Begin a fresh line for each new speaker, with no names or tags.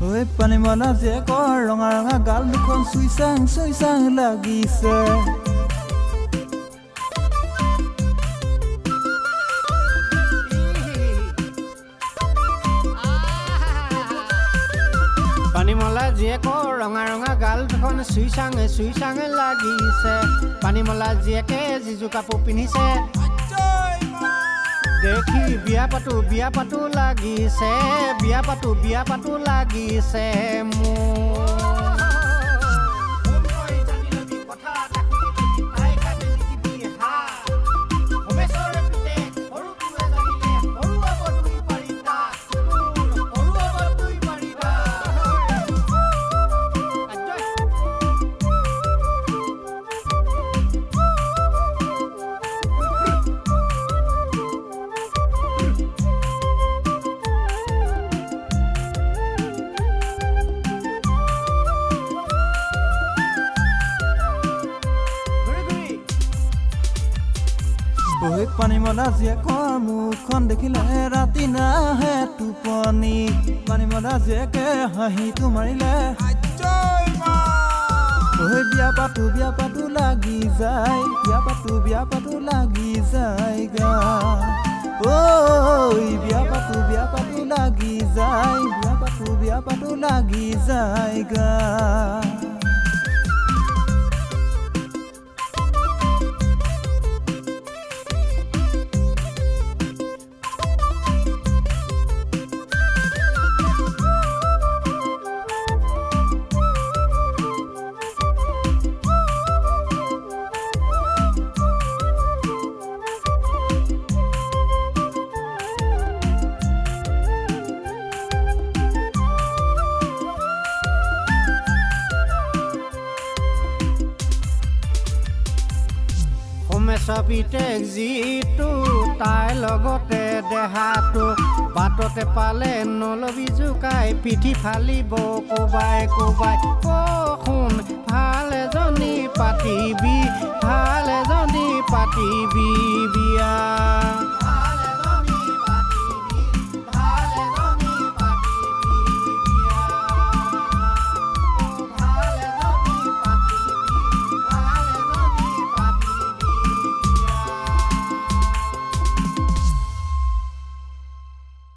ঐ পানী মনা জীয়েকৰ ৰঙা ৰঙা গাল দুখন চুই চাং চুই চাং লাগিছে।
পানীমলা জীয়েকৰ ৰঙা ৰঙা গাল দুখন চুই চাঙে চুই চাঙে লাগিছে। পানীমলা জীয়েকে যিযোৰ কাপোৰ পিন্ধিছে দেখি বিয়া পাতো বিয়া পাতো লাগিছে বিয়া পাতো বিয়া পাতো লাগিছে মোৰ।
ঐ পানী মনা জীয়েকৰ মুখখন দেখিলে ৰাতি নাহে টোপনি। পানী মনা জীয়েকে হাঁহিটো মাৰিলে। ঐ বিয়া পাতো বিয়া পাতো লাগি যায় বিয়া পাতো বিয়া পাতো লাগি যায় গা। ঐ বিয়া পাতো বিয়া পাতো লাগি যায় বিয়া পাতো বিয়া পাতো লাগি যায় গা।
পিতেক যিটো তাইৰ লগতে দেহাটো। বাটতে পালে নলবি জোকাই পিঠি ফালিব কোবাই কোবাই। শুন ভাল এজনী পাতিবি ভাল এজনী পাতিবি